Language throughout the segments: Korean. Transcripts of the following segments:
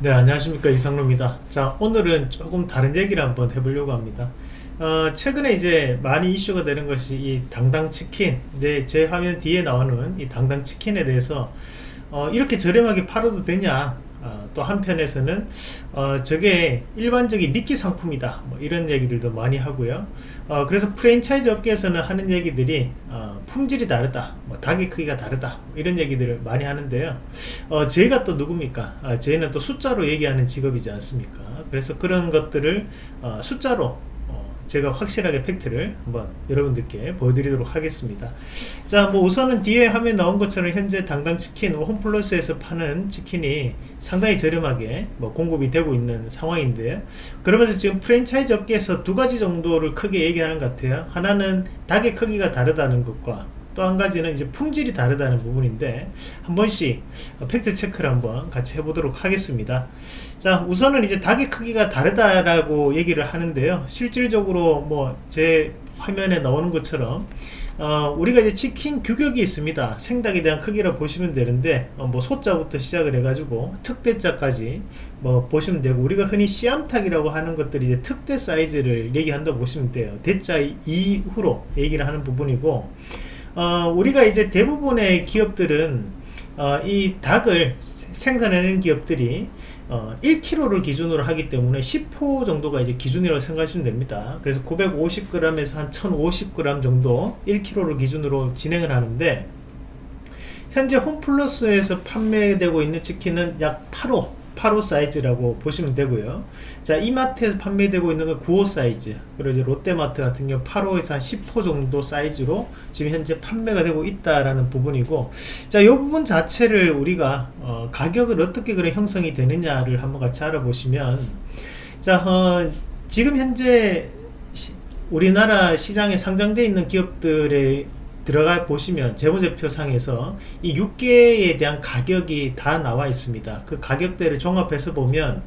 네 안녕하십니까. 이상로입니다. 자 오늘은 조금 다른 얘기를 한번 해보려고 합니다. 어, 최근에 이제 많이 이슈가 되는 것이 이 당당치킨. 네, 제 화면 뒤에 나오는 이 당당치킨에 대해서 어, 이렇게 저렴하게 팔아도 되냐? 어, 또 한편에서는 어, 저게 일반적인 미끼 상품이다. 뭐 이런 얘기들도 많이 하고요. 어, 그래서 프랜차이즈 업계에서는 하는 얘기들이 어, 품질이 다르다 뭐 닭의 크기가 다르다 뭐 이런 얘기들을 많이 하는데요. 어, 저희가 또 누굽니까? 아, 저희는 또 숫자로 얘기하는 직업이지 않습니까? 그래서 그런 것들을 어, 숫자로 제가 확실하게 팩트를 한번 여러분들께 보여드리도록 하겠습니다. 자 뭐 우선은 뒤에 화면 나온 것처럼 현재 당당 치킨 홈플러스에서 파는 치킨이 상당히 저렴하게 뭐 공급이 되고 있는 상황인데 그러면서 지금 프랜차이즈 업계에서 두 가지 정도를 크게 얘기하는 것 같아요. 하나는 닭의 크기가 다르다는 것과 또 한 가지는 이제 품질이 다르다는 부분인데 한 번씩 팩트 체크를 한번 같이 해보도록 하겠습니다. 자 우선은 이제 닭의 크기가 다르다라고 얘기를 하는데요. 실질적으로 뭐 제 화면에 나오는 것처럼 어, 우리가 이제 치킨 규격이 있습니다. 생닭에 대한 크기를 보시면 되는데 어, 뭐 소자부터 시작을 해가지고 특대자까지 뭐 보시면 되고 우리가 흔히 씨암탉이라고 하는 것들이 이제 특대 사이즈를 얘기한다고 보시면 돼요. 대자 이후로 얘기를 하는 부분이고 어, 우리가 이제 대부분의 기업들은 어, 이 닭을 생산하는 기업들이 어, 1kg를 기준으로 하기 때문에 10호 정도가 이제 기준이라고 생각하시면 됩니다. 그래서 950g에서 한 1050g 정도 1kg를 기준으로 진행을 하는데 현재 홈플러스에서 판매되고 있는 치킨은 약 8호 8호 사이즈라고 보시면 되고요. 자 이마트에서 판매되고 있는 건 9호 사이즈 그리고 이제 롯데마트 같은 경우 8호에서 한 10호 정도 사이즈로 지금 현재 판매가 되고 있다라는 부분이고 자이 부분 자체를 우리가 어, 가격을 어떻게 그래 형성이 되느냐를 한번 같이 알아보시면 자 어, 지금 현재 시, 우리나라 시장에 상장되어 있는 기업들의 들어가 보시면 재무제표 상에서 이 6개에 대한 가격이 다 나와 있습니다. 그 가격대를 종합해서 보면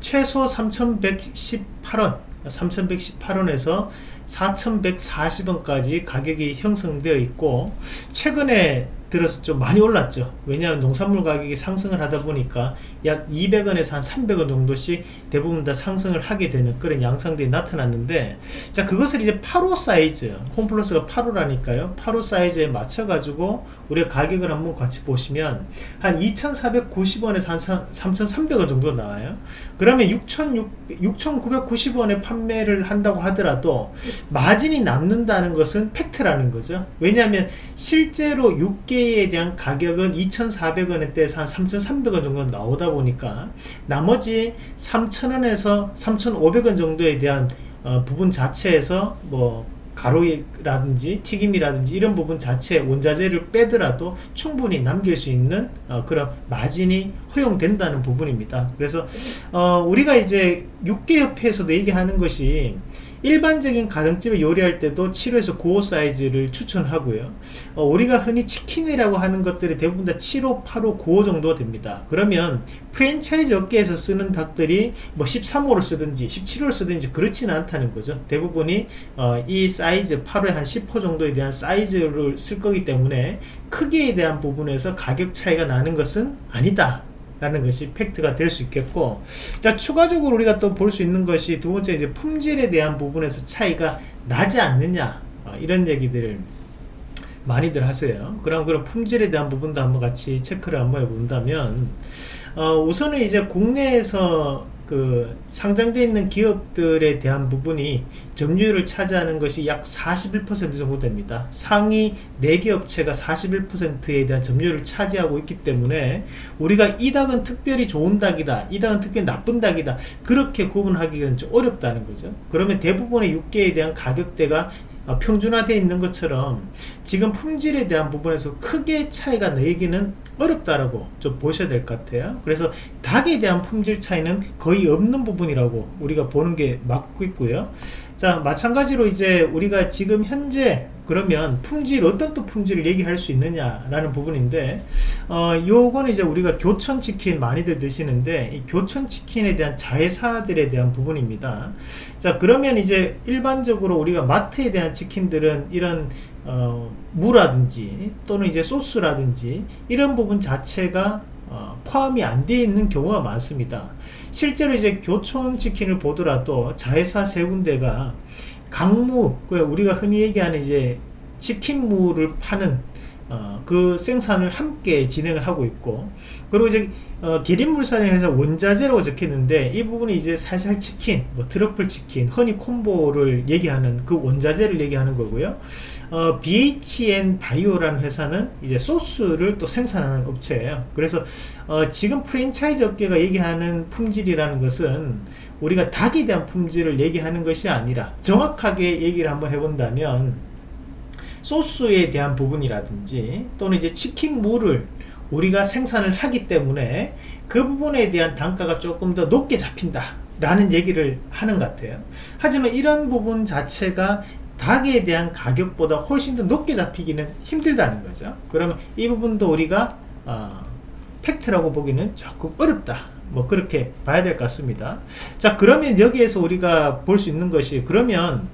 최소 3118원 3118원에서 4140원까지 가격이 형성되어 있고 최근에 들어서 좀 많이 올랐죠. 왜냐하면 농산물 가격이 상승을 하다 보니까 약 200원에서 한 300원 정도씩 대부분 다 상승을 하게 되는 그런 양상들이 나타났는데 자 그것을 이제 8호 사이즈 홈플러스가 8호라니까요. 8호 사이즈에 맞춰 가지고 우리가 가격을 한번 같이 보시면 한 2490원에서 한 3300원 정도 나와요. 그러면 6990원에 판매를 한다고 하더라도 마진이 남는다는 것은 팩트라는 거죠. 왜냐하면 실제로 6개 에 대한 가격은 2,400원대에서 한 3,300원 정도 나오다 보니까 나머지 3,000원에서 3,500원 정도에 대한 어, 부분 자체에서 뭐 가루라든지 튀김이라든지 이런 부분 자체 원자재를 빼더라도 충분히 남길 수 있는 어, 그런 마진이 허용된다는 부분입니다. 그래서 어, 우리가 이제 육계협회에서도 얘기하는 것이 일반적인 가정집에 요리할 때도 7호에서 9호 사이즈를 추천하고요. 어, 우리가 흔히 치킨이라고 하는 것들이 대부분 다 7호, 8호, 9호 정도 됩니다. 그러면 프랜차이즈 업계에서 쓰는 닭들이 뭐 13호를 쓰든지 17호를 쓰든지 그렇지는 않다는 거죠. 대부분이 어, 이 사이즈 8호에 한 10호 정도에 대한 사이즈를 쓸 거기 때문에 크기에 대한 부분에서 가격 차이가 나는 것은 아니다 라는 것이 팩트가 될 수 있겠고 자 추가적으로 우리가 또 볼 수 있는 것이 두 번째 이제 품질에 대한 부분에서 차이가 나지 않느냐 어, 이런 얘기들을 많이들 하세요. 그럼 그런 품질에 대한 부분도 한번 같이 체크를 한번 해본다면 어, 우선은 이제 국내에서 그 상장되어 있는 기업들에 대한 부분이 점유율을 차지하는 것이 약 41% 정도 됩니다. 상위 4개 업체가 41%에 대한 점유율을 차지하고 있기 때문에 우리가 이 닭은 특별히 좋은 닭이다 이 닭은 특별히 나쁜 닭이다 그렇게 구분하기는 좀 어렵다는 거죠. 그러면 대부분의 육계에 대한 가격대가 평준화되어 있는 것처럼 지금 품질에 대한 부분에서 크게 차이가 내기는 어렵다라고 좀 보셔야 될 것 같아요. 그래서 닭에 대한 품질 차이는 거의 없는 부분이라고 우리가 보는 게 맞고 있고요. 자 마찬가지로 이제 우리가 지금 현재 그러면 품질 어떤 또 품질을 얘기할 수 있느냐 라는 부분인데 어 요건 이제 우리가 교촌 치킨 많이들 드시는데 이 교촌 치킨에 대한 자회사들에 대한 부분입니다 자 그러면 이제 일반적으로 우리가 마트에 대한 치킨들은 이런 어, 무라든지 또는 이제 소스라든지 이런 부분 자체가 어, 포함이 안 되어 있는 경우가 많습니다. 실제로 이제 교촌 치킨을 보더라도 자회사 세 군데가 강무, 그 우리가 흔히 얘기하는 이제 치킨무를 파는 어, 그 생산을 함께 진행을 하고 있고 그리고 이제 어, 기린물산에서 원자재라고 적혔는데 이 부분이 이제 살살 치킨, 뭐 트러플 치킨, 허니 콤보를 얘기하는 그 원자재를 얘기하는 거고요. 어, BHN 바이오라는 회사는 이제 소스를 또 생산하는 업체예요. 그래서 어, 지금 프랜차이즈 업계가 얘기하는 품질이라는 것은 우리가 닭에 대한 품질을 얘기하는 것이 아니라 정확하게 얘기를 한번 해본다면 소스에 대한 부분이라든지 또는 이제 치킨 무를 우리가 생산을 하기 때문에 그 부분에 대한 단가가 조금 더 높게 잡힌다 라는 얘기를 하는 것 같아요. 하지만 이런 부분 자체가 닭에 대한 가격보다 훨씬 더 높게 잡히기는 힘들다는 거죠. 그러면 이 부분도 우리가 어, 팩트라고 보기는 조금 어렵다 뭐 그렇게 봐야 될 것 같습니다. 자 그러면 여기에서 우리가 볼 수 있는 것이 그러면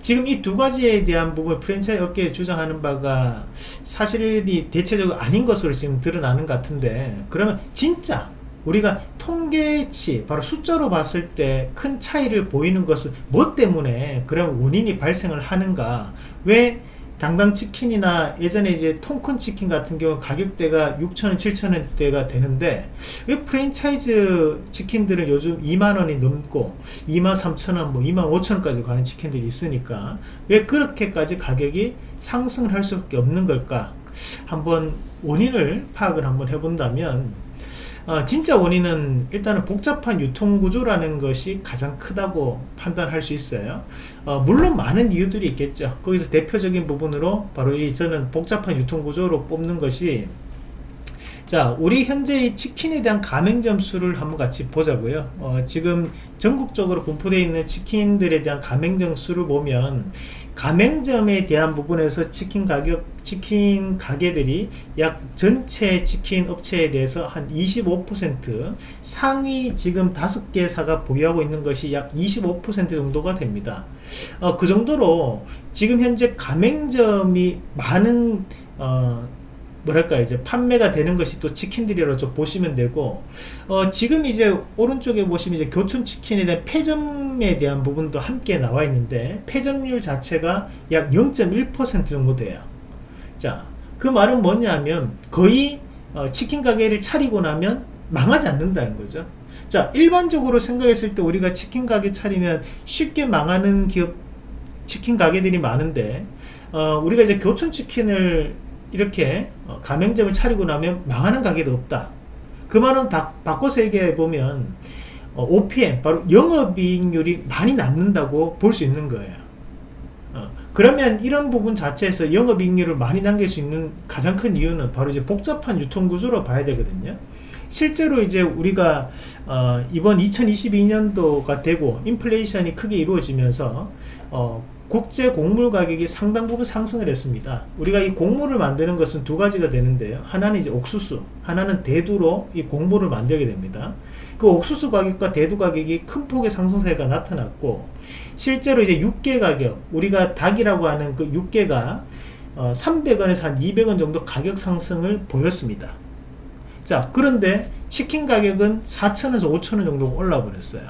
지금 이 두 가지에 대한 부분 프랜차이즈 업계에 주장하는 바가 사실이 대체적으로 아닌 것으로 지금 드러나는 것 같은데 그러면 진짜 우리가 통계치 바로 숫자로 봤을 때 큰 차이를 보이는 것은 뭐 때문에 그런 원인이 발생을 하는가? 왜 당당 치킨이나 예전에 이제 통큰 치킨 같은 경우 가격대가 6천원 7천원대가 되는데 왜 프랜차이즈 치킨들은 요즘 2만원이 넘고 2만 3천원 뭐 2만 5천원까지 가는 치킨들이 있으니까 왜 그렇게까지 가격이 상승을 할 수밖에 없는 걸까? 한번 원인을 파악을 한번 해본다면 어, 진짜 원인은 일단은 복잡한 유통구조라는 것이 가장 크다고 판단할 수 있어요. 어, 물론 많은 이유들이 있겠죠. 거기서 대표적인 부분으로 바로 이 저는 복잡한 유통구조로 뽑는 것이 자 우리 현재 이 치킨에 대한 가맹 점 수를 한번 같이 보자고요. 어, 지금 전국적으로 분포되어 있는 치킨들에 대한 가맹 점 수를 보면 가맹점에 대한 부분에서 치킨 가격 치킨 가게들이 약 전체 치킨 업체에 대해서 한 25% 상위 지금 다섯 개사가 보유하고 있는 것이 약 25% 정도가 됩니다. 어, 그 정도로 지금 현재 가맹점이 많은 어, 뭐랄까 이제 판매가 되는 것이 또 치킨들이라고 좀 보시면 되고 어, 지금 이제 오른쪽에 보시면 이제 교촌 치킨에 대한 폐점에 대한 부분도 함께 나와 있는데 폐점률 자체가 약 0.1% 정도 돼요. 자그 말은 뭐냐면 거의 어, 치킨 가게를 차리고 나면 망하지 않는다는 거죠. 자 일반적으로 생각했을 때 우리가 치킨 가게 차리면 쉽게 망하는 기업 치킨 가게들이 많은데 어, 우리가 이제 교촌 치킨을 이렇게 어, 가맹점을 차리고 나면 망하는 가게도 없다. 그 말은 다 바꿔서 얘기해 보면 어, OPM 바로 영업이익률이 많이 남는다고 볼 수 있는 거예요. 어, 그러면 이런 부분 자체에서 영업이익률을 많이 남길 수 있는 가장 큰 이유는 바로 이제 복잡한 유통구조로 봐야 되거든요. 실제로 이제 우리가 어, 이번 2022년도가 되고 인플레이션이 크게 이루어지면서 어, 국제 곡물 가격이 상당 부분 상승을 했습니다. 우리가 이 곡물을 만드는 것은 두 가지가 되는데요. 하나는 이제 옥수수, 하나는 대두로 이 곡물을 만들게 됩니다. 그 옥수수 가격과 대두 가격이 큰 폭의 상승세가 나타났고 실제로 이제 육개 가격, 우리가 닭이라고 하는 그 육개가 어, 300원에서 한 200원 정도 가격 상승을 보였습니다. 자, 그런데 치킨 가격은 4천원에서 5천원 정도 올라 버렸어요.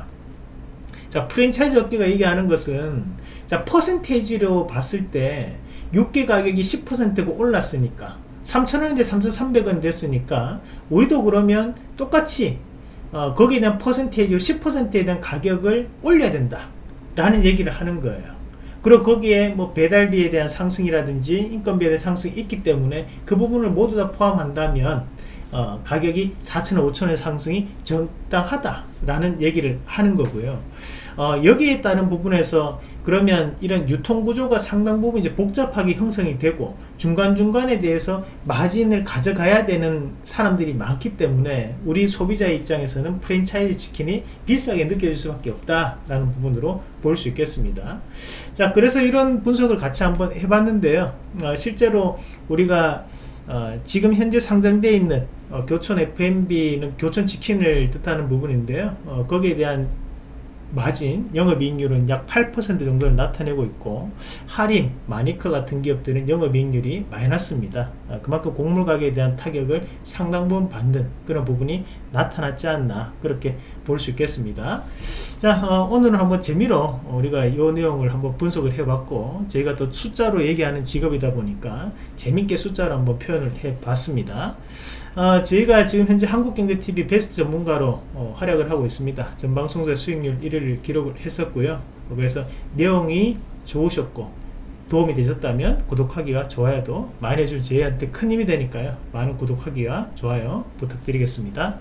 자, 프랜차이즈 업계가 얘기하는 것은 자 퍼센테이지로 봤을 때 6개 가격이 10%가 올랐으니까 3,000원인데 3,300원 됐으니까 우리도 그러면 똑같이 어, 거기에 대한 퍼센테이지로 10%에 대한 가격을 올려야 된다 라는 얘기를 하는 거예요. 그리고 거기에 뭐 배달비에 대한 상승이라든지 인건비에 대한 상승이 있기 때문에 그 부분을 모두 다 포함한다면 어, 가격이 4천원 5천원의 상승이 적당하다 라는 얘기를 하는 거고요. 어, 여기에 따른 부분에서 그러면 이런 유통구조가 상당 부분 이제 복잡하게 형성이 되고 중간중간에 대해서 마진을 가져가야 되는 사람들이 많기 때문에 우리 소비자 입장에서는 프랜차이즈 치킨이 비싸게 느껴질 수밖에 없다 라는 부분으로 볼 수 있겠습니다. 자 그래서 이런 분석을 같이 한번 해봤는데요. 어, 실제로 우리가 어, 지금 현재 상장되어 있는 어, 교촌 F&B는 교촌 치킨을 뜻하는 부분인데요. 어, 거기에 대한 마진 영업이익률은 약 8% 정도를 나타내고 있고 할인 마니커 같은 기업들은 영업이익률이 마이너스입니다. 아, 그만큼 곡물 가격에 대한 타격을 상당 부분 받는 그런 부분이 나타났지 않나 그렇게 볼 수 있겠습니다 자 어, 오늘은 한번 재미로 우리가 이 내용을 한번 분석을 해봤고 저희가 또 숫자로 얘기하는 직업이다 보니까 재밌게 숫자로 한번 표현을 해봤습니다 어, 저희가 지금 현재 한국경제TV 베스트 전문가로 어, 활약을 하고 있습니다. 전방송사 수익률 1위를 기록을 했었고요. 그래서 내용이 좋으셨고 도움이 되셨다면 구독하기와 좋아요도 많이 해준 저희한테 큰 힘이 되니까요. 많은 구독하기와 좋아요 부탁드리겠습니다.